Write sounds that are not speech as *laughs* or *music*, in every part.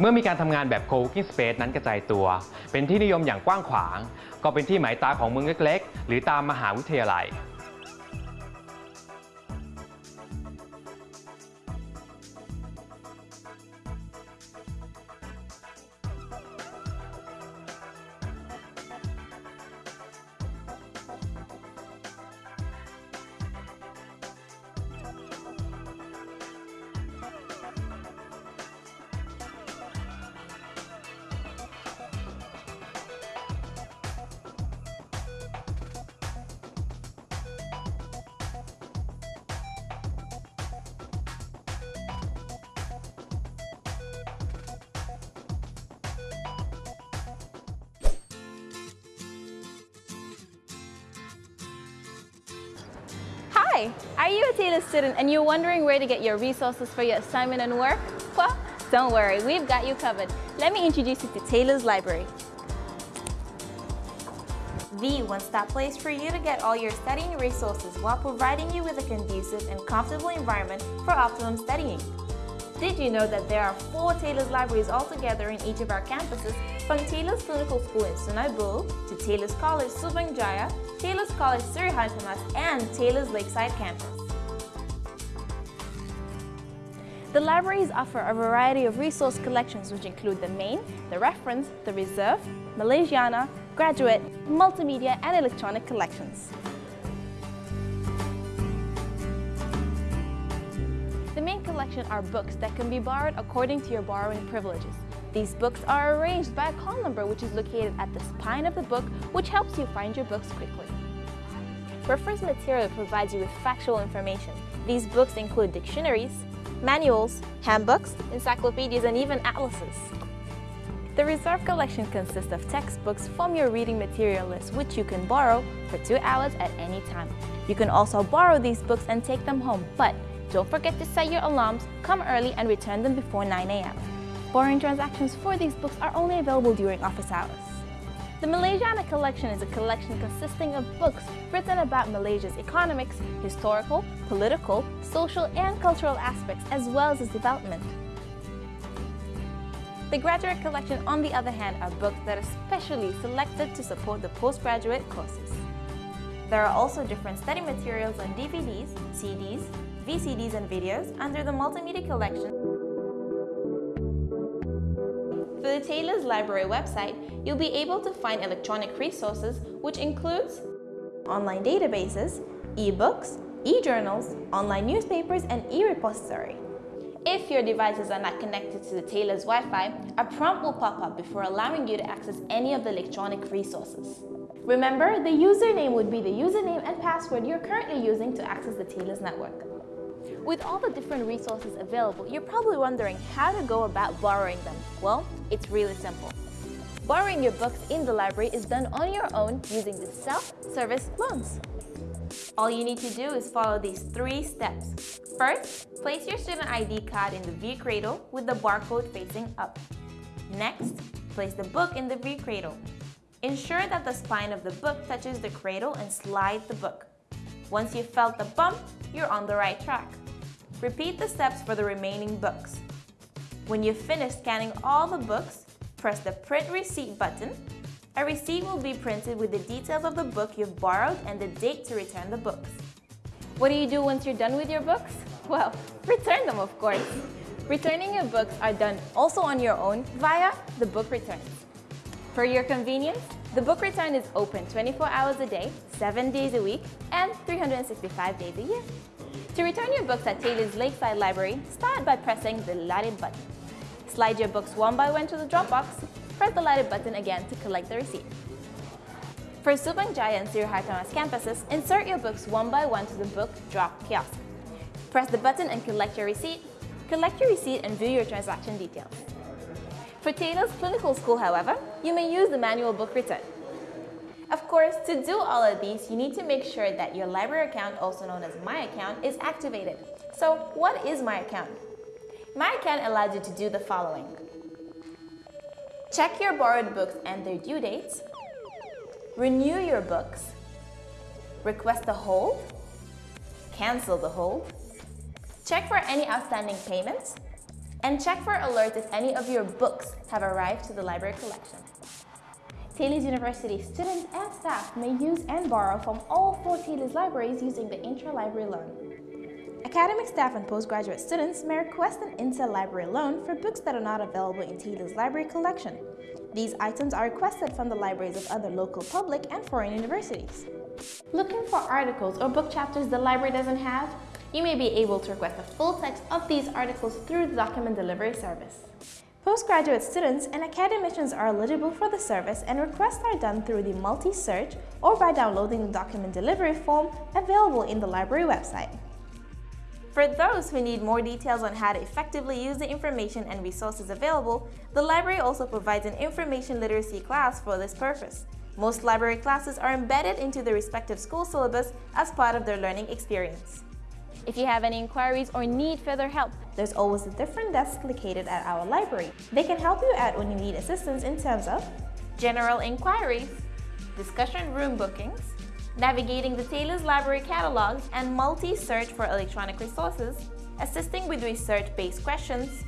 เมื่อมีการทำงานแบบ co-working space นั้นกระจายตัว เป็นที่นิยมอย่างกว้างขวาง ก็เป็นที่หมายตาของเมืองเล็ก ๆ หรือตามมหาวิทยาลัย Hi, are you a Taylor student and you're wondering where to get your resources for your assignment and work? Well, don't worry, we've got you covered. Let me introduce you to Taylor's Library. The one-stop place for you to get all your studying resources while providing you with a conducive and comfortable environment for optimum studying. Did you know that there are four Taylor's libraries altogether in each of our campuses, from Taylor's Clinical School in Sungai Buloh to Taylor's College Subang Jaya, Taylor's College Sri Hartamas, and Taylor's Lakeside campus. The libraries offer a variety of resource collections which include the main, the reference, the reserve, Malaysiana, graduate, multimedia, and electronic collections. The main collection are books that can be borrowed according to your borrowing privileges. These books are arranged by a call number which is located at the spine of the book which helps you find your books quickly. Reference material provides you with factual information. These books include dictionaries, manuals, handbooks, encyclopedias, and even atlases. The reserve collection consists of textbooks from your reading material list which you can borrow for two hours at any time. You can also borrow these books and take them home, but don't forget to set your alarms, come early, and return them before 9 a.m. Borrowing transactions for these books are only available during office hours. The Malaysiana collection is a collection consisting of books written about Malaysia's economics, historical, political, social, and cultural aspects, as well as its development. The graduate collection, on the other hand, are books that are specially selected to support the postgraduate courses. There are also different study materials on DVDs, CDs, VCDs, and videos under the Multimedia Collection. The Taylor's Library website, you'll be able to find electronic resources which includes online databases, e-books, e-journals, online newspapers, and e-repository. If your devices are not connected to the Taylor's Wi-Fi, a prompt will pop up before allowing you to access any of the electronic resources. Remember, the username would be the username and password you're currently using to access the Taylor's network. With all the different resources available, you're probably wondering how to go about borrowing them. Well, it's really simple. Borrowing your books in the library is done on your own using the self-service loans. All you need to do is follow these three steps. First, place your student ID card in the V cradle with the barcode facing up. Next, place the book in the V cradle. Ensure that the spine of the book touches the cradle and slide the book. Once you've felt the bump, you're on the right track. Repeat the steps for the remaining books. When you've finished scanning all the books, press the Print Receipt button. A receipt will be printed with the details of the book you've borrowed and the date to return the books. What do you do once you're done with your books? Well, *laughs* return them, of course. Returning your books are done also on your own via the book return. For your convenience, the book return is open 24 hours a day, 7 days a week, and 365 days a year. To return your books at Taylor's Lakeside Library, start by pressing the lighted button. Slide your books one by one to the drop box, press the lighted button again to collect the receipt. For Subang Jaya and Sri Hartamas campuses, insert your books one by one to the book drop kiosk. Press the button and collect your receipt. Collect your receipt and view your transaction details. For Taylor's Clinical School, however, you may use the manual book return. Of course, to do all of these, you need to make sure that your library account, also known as My Account, is activated. So what is My Account? My Account allows you to do the following. Check your borrowed books and their due dates, renew your books, request a hold, cancel the hold, check for any outstanding payments, And check for alerts if any of your books have arrived to the library collection. Taylor's University students and staff may use and borrow from all four Taylor's libraries using the intra-library loan. Academic staff and postgraduate students may request an interlibrary loan for books that are not available in Taylor's library collection. These items are requested from the libraries of other local public and foreign universities. Looking for articles or book chapters the library doesn't have? You may be able to request the full text of these articles through the document delivery service. Postgraduate students and academicians are eligible for the service and requests are done through the multi-search or by downloading the document delivery form available in the library website. For those who need more details on how to effectively use the information and resources available, the library also provides an information literacy class for this purpose. Most library classes are embedded into the respective school syllabus as part of their learning experience. If you have any inquiries or need further help, there's always a different desk located at our library. They can help you out when you need assistance in terms of general inquiries, discussion room bookings, navigating the Taylor's Library catalogs and multi-search for electronic resources, assisting with research-based questions,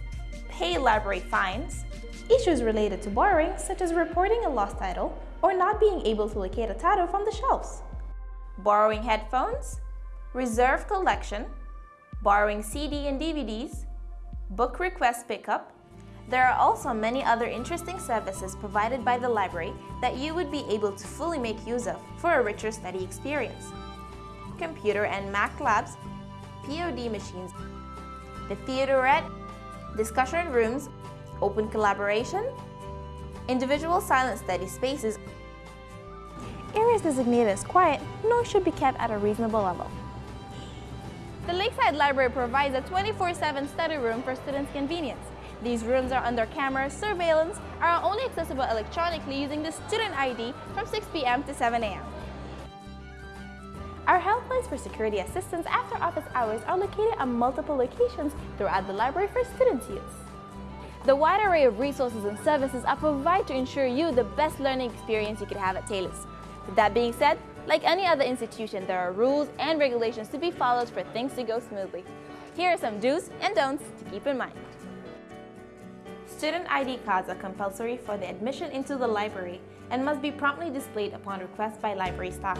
pay library fines, issues related to borrowing such as reporting a lost title or not being able to locate a title from the shelves, borrowing headphones, reserve collection, borrowing CD and DVDs, book request pickup. There are also many other interesting services provided by the library that you would be able to fully make use of for a richer study experience. Computer and Mac labs, POD machines, the theaterette, discussion rooms, open collaboration, individual silent study spaces, areas designated as quiet, noise should be kept at a reasonable level. The Lakeside Library provides a 24-7 study room for students' convenience. These rooms are under camera surveillance, and are only accessible electronically using the student ID from 6 p.m. to 7 a.m. Our helplines for security assistance after office hours are located at multiple locations throughout the library for students' use. The wide array of resources and services are provided to ensure you the best learning experience you could have at Taylor's. With that being said, like any other institution, there are rules and regulations to be followed for things to go smoothly. Here are some do's and don'ts to keep in mind. Student ID cards are compulsory for the admission into the library and must be promptly displayed upon request by library staff.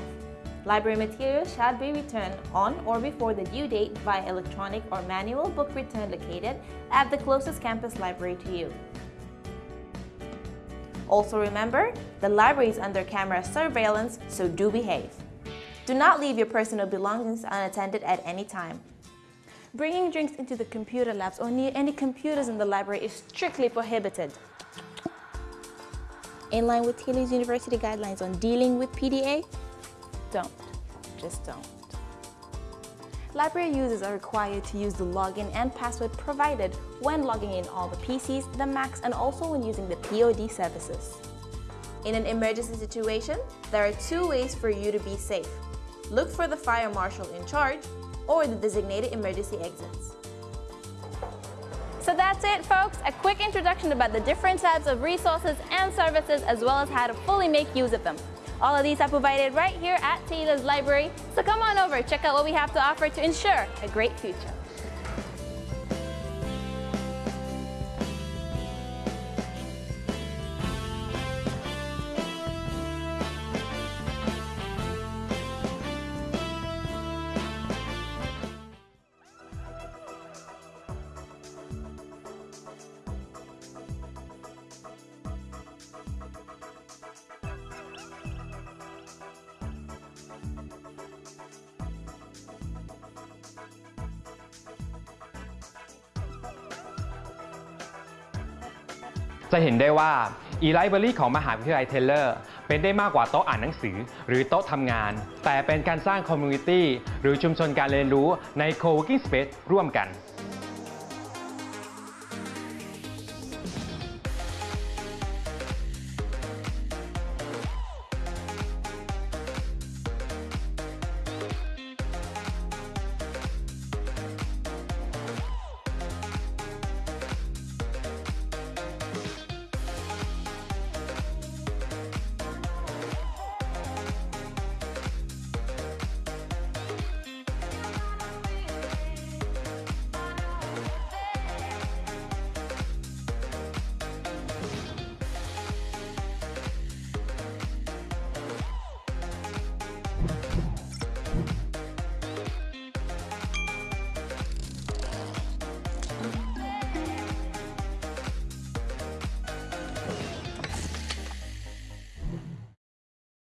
Library materials shall be returned on or before the due date via electronic or manual book return located at the closest campus library to you. Also remember, the library is under camera surveillance, so do behave. Do not leave your personal belongings unattended at any time. Bringing drinks into the computer labs or near any computers in the library is strictly prohibited. In line with Taylor's University guidelines on dealing with PDA, don't. Just don't. Library users are required to use the login and password provided when logging in all the PCs, the Macs, and also when using the POD services. In an emergency situation, there are two ways for you to be safe. Look for the fire marshal in charge or the designated emergency exits. So that's it, folks. A quick introduction about the different types of resources and services as well as how to fully make use of them. All of these are provided right here at Taylor's Library, so come on over, check out what we have to offer to ensure a great future. จะเห็นได้ว่า e-library ของมหาวิทยาลัยเทเลอร์เป็นได้มากกว่าโต๊ะอ่านหนังสือ หรือโต๊ะทำงาน แต่เป็นการสร้างคอมมูนิตี้หรือชุมชนการเรียนรู้ใน co-working space ร่วมกัน